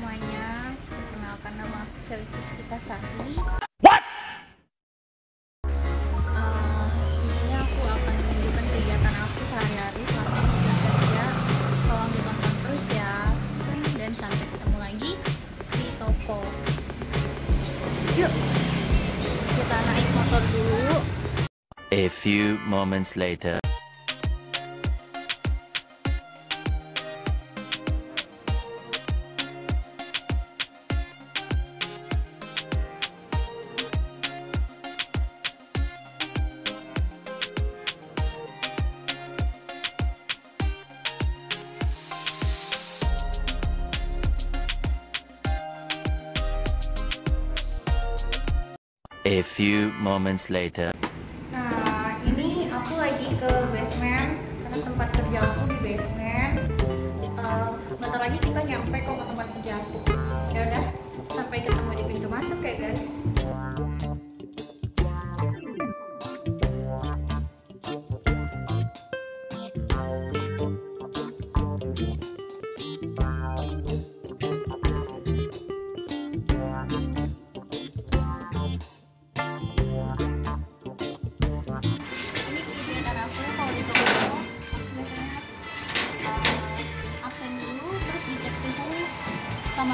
semuanya, perkenalkan nama aku Selvi Kita Sari. What? Uh, di sini aku akan menunjukkan kegiatan aku sehari-hari selama aku kerja. Tolong ditonton terus ya, dan sampai ketemu lagi di toko. Yuk, kita naik motor dulu. A few moments later. A few moments later. Nah, ini aku lagi ke basement karena tempat kerja aku di basement. Uh, bentar lagi kita nyampe kok ke tempat kerja aku.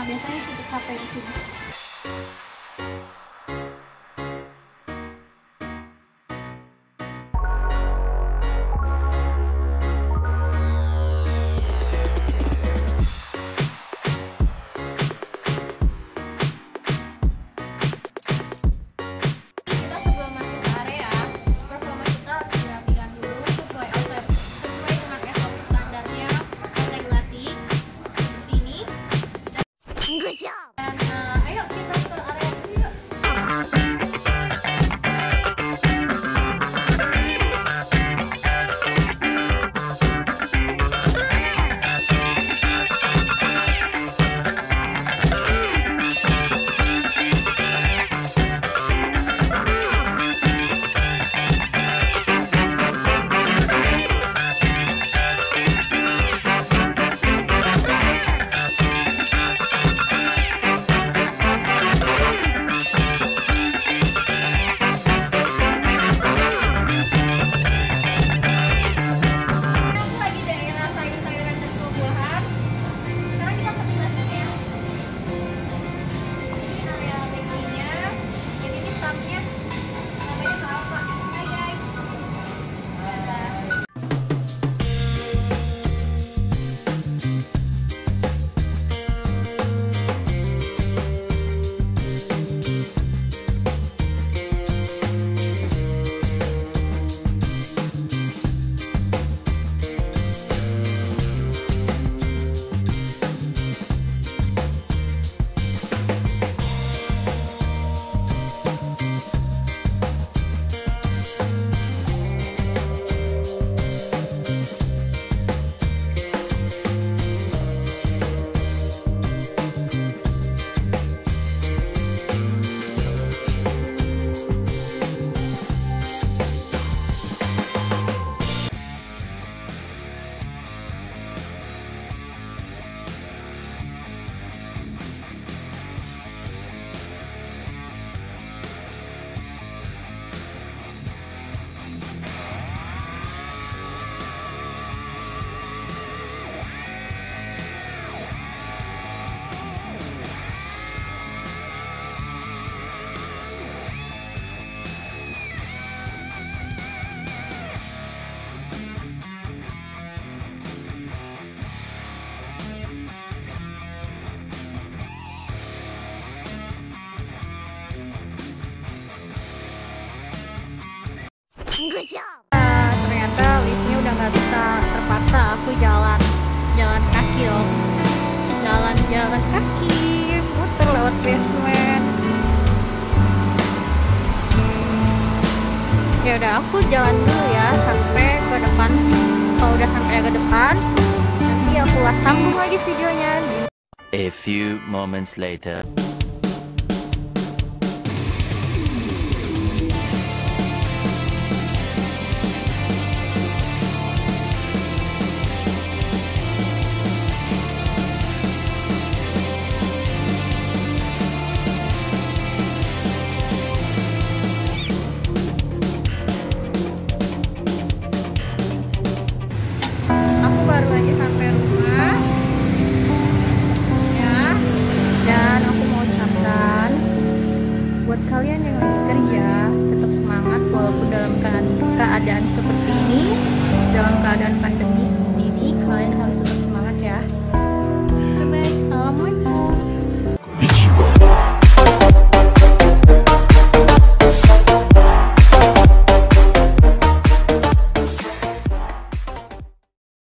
Biasanya titik HP di sini. Ya udah aku jalan dulu ya sampai ke depan. Kalau udah sampai ke depan nanti aku sambung lagi videonya. A few moments later. baru aja sampai rumah. Ya. Dan aku mau ucapkan buat kalian yang lagi kerja tetap semangat walaupun dalam keadaan, seperti ini dalam keadaan